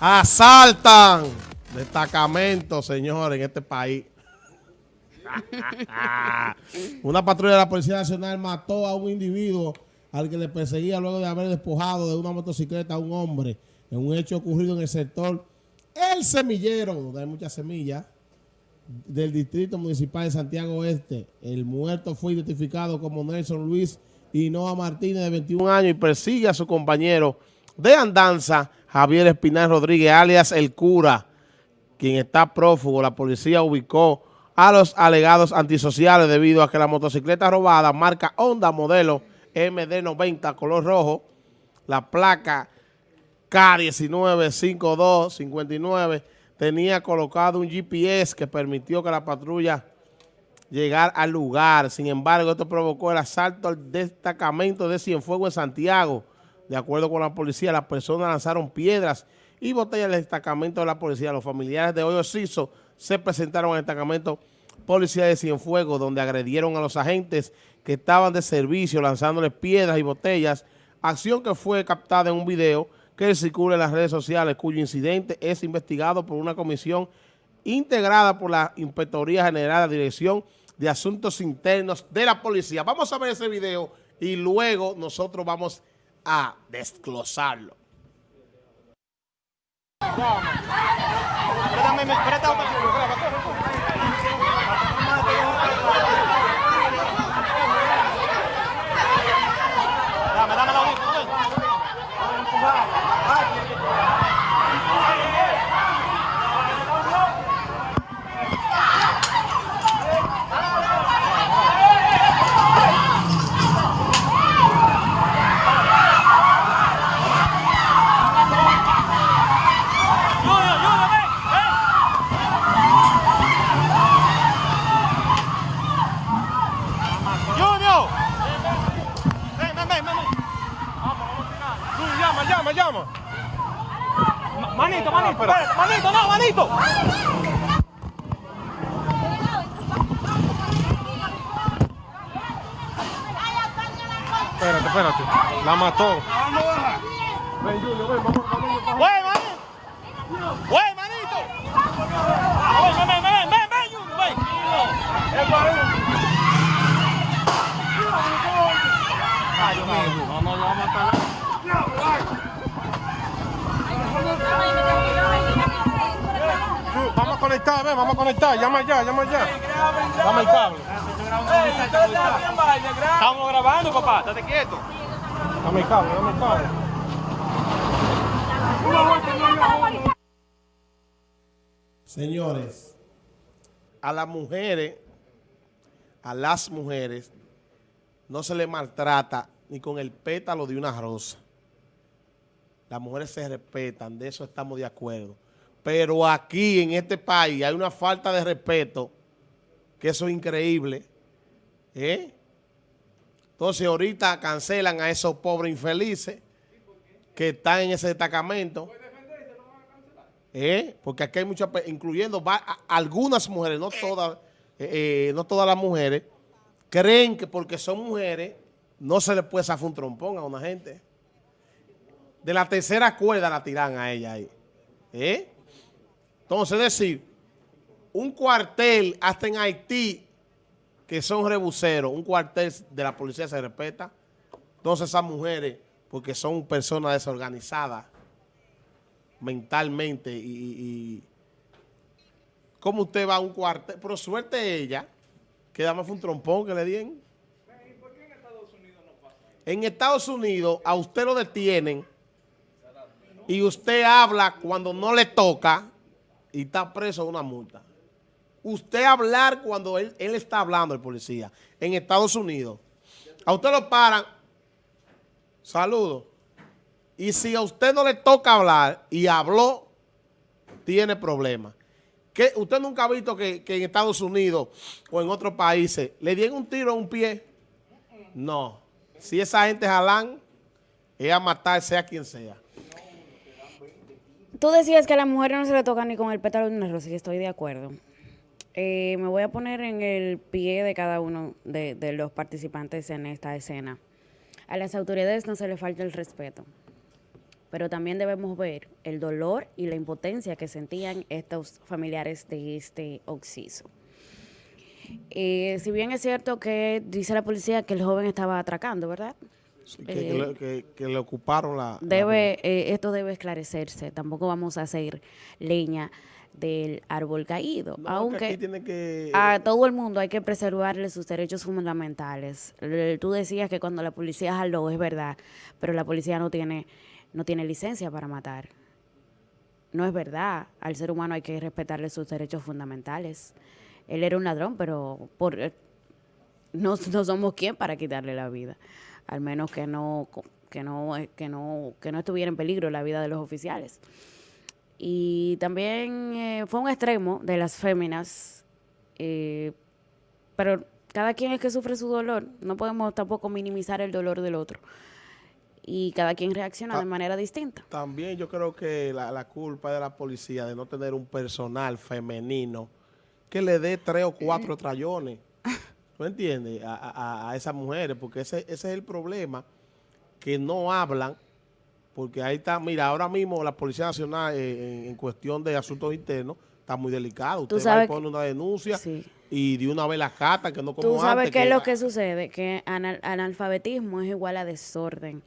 Asaltan destacamentos, señores, en este país. Una patrulla de la Policía Nacional mató a un individuo al que le perseguía luego de haber despojado de una motocicleta a un hombre en un hecho ocurrido en el sector El Semillero, donde hay muchas semillas, del Distrito Municipal de Santiago Oeste. El muerto fue identificado como Nelson Luis Hinoa Martínez, de 21 años, y persigue a su compañero de andanza, Javier Espinal Rodríguez, alias El Cura, quien está prófugo. La policía ubicó a los alegados antisociales debido a que la motocicleta robada, marca Honda, modelo MD90, color rojo, la placa K195259, tenía colocado un GPS que permitió que la patrulla llegara al lugar. Sin embargo, esto provocó el asalto al destacamento de Cienfuegos en Santiago. De acuerdo con la policía, las personas lanzaron piedras y botellas al destacamento de la policía. Los familiares de Hoyo Ciso se presentaron al destacamento policía de Cienfuegos, donde agredieron a los agentes que estaban de servicio lanzándoles piedras y botellas, acción que fue captada en un video que circula en las redes sociales, cuyo incidente es investigado por una comisión integrada por la Inspectoría General de Dirección de Asuntos Internos de la Policía. Vamos a ver ese video y luego nosotros vamos a desglosarlo. llama, Espérate, espérate. La mató. Ven, Julio, ven, vamos. ¡Wey, manito! ¡Wey, manito! Ven, ven, ven, ven, ven, Julio, ven. Ay, Dios mío. No, no, no, vamos a matar. Vamos a conectar, ven, vamos a conectar. Llama ya, llama ya. Dame el cable. Estamos grabando, papá. Estate quieto. Dame el cable, dame el cable. Señores, a las mujeres, a las mujeres, no se les maltrata ni con el pétalo de una rosa. Las mujeres se respetan, de eso estamos de acuerdo. Pero aquí, en este país, hay una falta de respeto, que eso es increíble. ¿eh? Entonces, ahorita cancelan a esos pobres infelices que están en ese destacamento. ¿Eh? Porque aquí hay muchas, incluyendo algunas mujeres, no todas, eh, no todas las mujeres, creen que porque son mujeres no se le puede zafar un trompón a una gente. De la tercera cuerda la tiran a ella ahí. ¿Eh? Entonces, es decir, un cuartel hasta en Haití, que son rebuceros, un cuartel de la policía se respeta. Entonces esas mujeres, porque son personas desorganizadas mentalmente y, y ¿cómo usted va a un cuartel? Pero suerte ella, que dame fue un trompón que le dieron. En Estados Unidos a usted lo detienen y usted habla cuando no le toca y está preso de una multa. Usted hablar cuando él, él está hablando, el policía, en Estados Unidos. A usted lo paran, saludo. Y si a usted no le toca hablar y habló, tiene problemas. ¿Qué? ¿Usted nunca ha visto que, que, en Estados Unidos o en otros países le dieron un tiro a un pie? No. Si esa gente jalan, es a matar sea quien sea. Tú decías que a la mujer no se le toca ni con el pétalo de una rosa, y estoy de acuerdo. Eh, me voy a poner en el pie de cada uno de, de, los participantes en esta escena. A las autoridades no se le falta el respeto. pero también debemos ver el dolor y la impotencia que sentían estos familiares de este occiso. Eh, si bien es cierto que dice la policía que el joven estaba atracando, ¿verdad? Sí, que, le, que- que le ocuparon la... la- Debe, eh, esto debe esclarecerse. Tampoco vamos a hacer leña del árbol caído, No, que aunque que... a todo el mundo hay que preservarle sus derechos fundamentales. Tú decías que cuando la policía jaló, es verdad, pero la policía no tiene, no tiene licencia para matar. No es verdad. Al ser humano hay que respetarle sus derechos fundamentales. Él era un ladrón, pero por, eh, no, no somos quien para quitarle la vida. Al menos que no, que no, eh, que no, que no estuviera en peligro la vida de los oficiales. Y también eh, fue un extremo de las féminas, eh, pero cada quien es que sufre su dolor. No podemos tampoco minimizar el dolor del otro. Y cada quien reacciona de manera distinta. También yo creo que la, la culpa de la policía de no tener un personal femenino que le dé tres o cuatro trayones. ¿Tú entiendes? A, a- a esas mujeres, porque ese, ese es el problema, que no hablan, porque ahí está, mira, ahora mismo la Policía Nacional eh, en, en cuestión de asuntos internos está muy delicado. Usted va y pone una denuncia Sí. y de una vez la cata, que no como Tú sabes antes, qué es lo que sucede, que anal- analfabetismo es igual a desorden.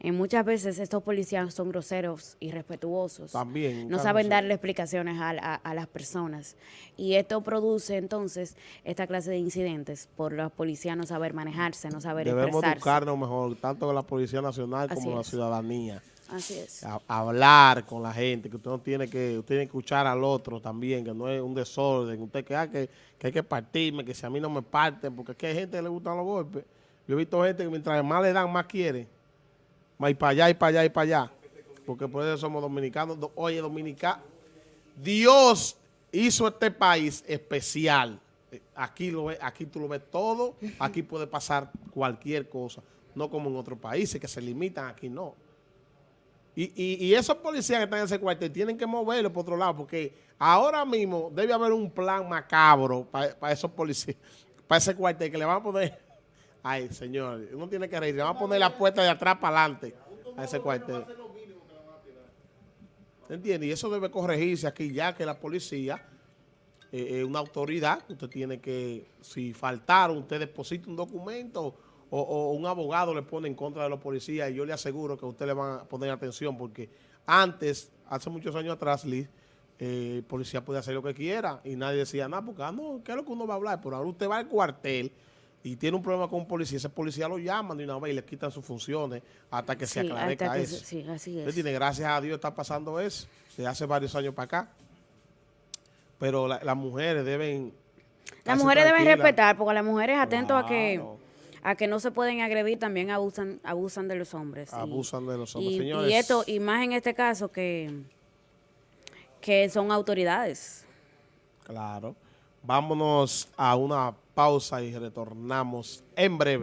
Y muchas veces estos policías son groseros, irrespetuosos. También, No saben darle explicaciones a, a- a las personas. Y esto produce entonces esta clase de incidentes por los policías no saber manejarse, no saber Debemos expresarse. educarnos mejor, tanto la Policía Nacional Así como la es. ciudadanía. Así es. a- hablar con la gente, que usted no tiene que, usted tiene que escuchar al otro también, que no es un desorden, usted que, ah, que, que hay que partirme, que si a mí no me parten, porque es que hay gente que le gustan los golpes. Yo he visto gente que mientras más le dan, más quiere. Y para allá, y para allá, y para allá. Porque por eso somos dominicanos. Do- Oye, dominicano, Dios hizo este país especial. Aquí, lo ve- aquí tú lo ves todo, aquí puede pasar cualquier cosa. No como en otros países que se limitan, aquí no. Y, y, y esos policías que están en ese cuartel tienen que moverlo por otro lado, porque ahora mismo debe haber un plan macabro para esos policías, para ese cuartel, que le van a poner, ay señor, uno tiene que reír, van a poner la puerta de atrás para adelante a ese cuartel. ¿Entiende? Y eso debe corregirse aquí ya que la policía eh, es una autoridad, usted tiene que, si faltaron, usted deposita un documento o, o un abogado le pone en contra de los policías y yo le aseguro que a usted le van a poner atención porque antes, hace muchos años atrás, Liz, eh, el policía podía hacer lo que quiera y nadie decía nada porque, ah, no, ¿qué es lo que uno va a hablar? Pero ahora usted va al cuartel y tiene un problema con un policía, ese policía lo llaman de una vez y le quitan sus funciones hasta que se aclarezca que eso. se- sí, así es. tiene, gracias a Dios está pasando eso, desde hace varios años para acá. Pero la- las mujeres deben... Las mujeres deben respetar, porque las mujeres atentos a que Claro. a que no se pueden agredir, también abusan abusan de los hombres. y- Abusan de los hombres. Y, Señores. y esto, y más en este caso que, que son autoridades. Claro. Vámonos a una pausa y retornamos en breve.